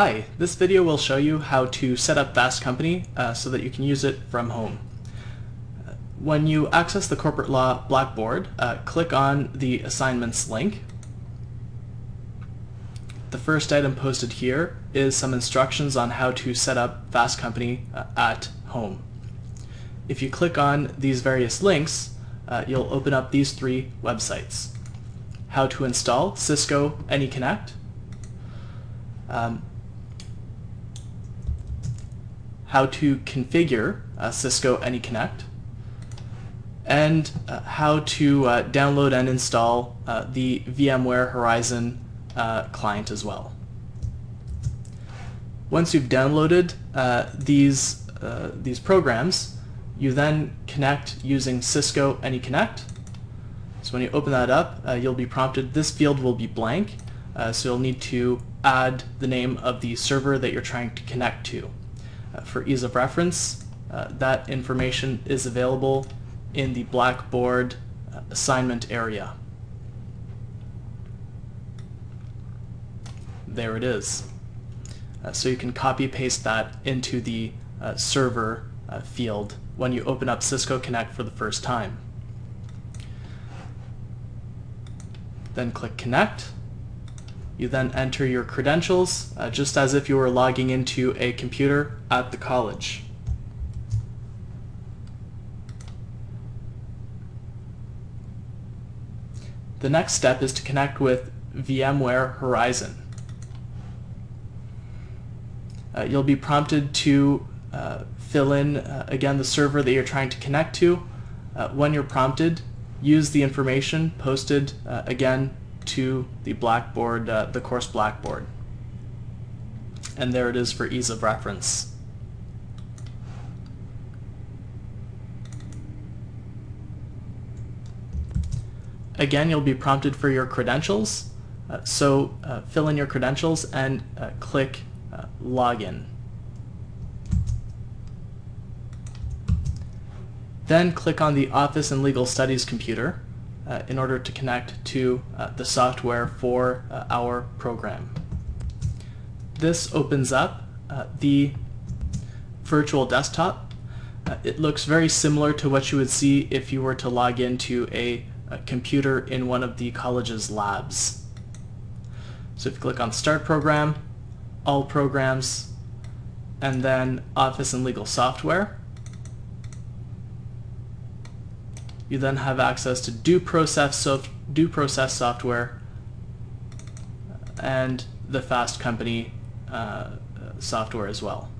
Hi, this video will show you how to set up Fast Company uh, so that you can use it from home. When you access the Corporate Law Blackboard, uh, click on the Assignments link. The first item posted here is some instructions on how to set up Fast Company uh, at home. If you click on these various links, uh, you'll open up these three websites. How to install Cisco AnyConnect, um, how to configure uh, Cisco AnyConnect, and uh, how to uh, download and install uh, the VMware Horizon uh, client as well. Once you've downloaded uh, these, these programs, you then connect using Cisco AnyConnect. So when you open that up, you'll be prompted, this field will be blank, so you'll need to add the name of the server that you're trying to connect to. Uh, for ease of reference, uh, that information is available in the Blackboard uh, assignment area. There it is. Uh, so you can copy paste that into the uh, server uh, field when you open up Cisco Connect for the first time. Then click Connect you then enter your credentials, uh, just as if you were logging into a computer at the college. The next step is to connect with VMware Horizon. Uh, you'll be prompted to uh, fill in, uh, again, the server that you're trying to connect to. Uh, when you're prompted, use the information posted, uh, again, to the Blackboard, uh, the course Blackboard. And there it is for ease of reference. Again, you'll be prompted for your credentials. Uh, so uh, fill in your credentials and uh, click uh, Login. Then click on the Office and Legal Studies computer uh, in order to connect to uh, the software for uh, our program. This opens up uh, the virtual desktop. Uh, it looks very similar to what you would see if you were to log into a, a computer in one of the college's labs. So if you click on Start Program, All Programs, and then Office and Legal Software, You then have access to Do Process, so process software and the Fast Company uh, software as well.